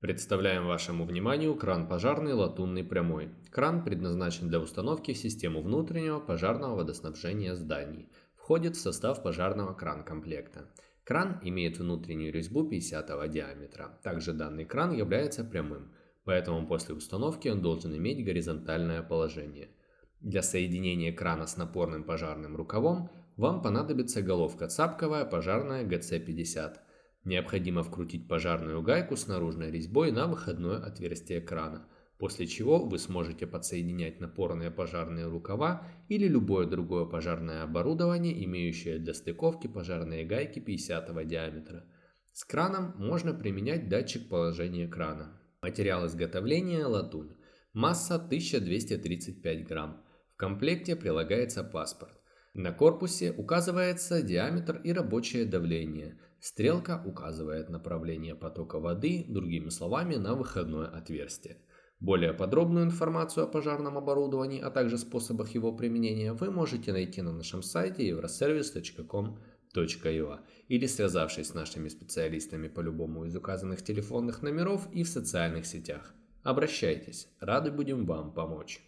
Представляем вашему вниманию кран пожарный латунный прямой. Кран предназначен для установки в систему внутреннего пожарного водоснабжения зданий. Входит в состав пожарного кран-комплекта. Кран имеет внутреннюю резьбу 50 диаметра. Также данный кран является прямым, поэтому после установки он должен иметь горизонтальное положение. Для соединения крана с напорным пожарным рукавом вам понадобится головка цапковая пожарная ГЦ-50. Необходимо вкрутить пожарную гайку с наружной резьбой на выходное отверстие крана, после чего вы сможете подсоединять напорные пожарные рукава или любое другое пожарное оборудование, имеющее для стыковки пожарные гайки 50 диаметра. С краном можно применять датчик положения крана. Материал изготовления – латунь. Масса 1235 грамм. В комплекте прилагается паспорт. На корпусе указывается диаметр и рабочее давление. Стрелка указывает направление потока воды, другими словами, на выходное отверстие. Более подробную информацию о пожарном оборудовании, а также способах его применения вы можете найти на нашем сайте euroservice.com.ua или связавшись с нашими специалистами по любому из указанных телефонных номеров и в социальных сетях. Обращайтесь, рады будем вам помочь.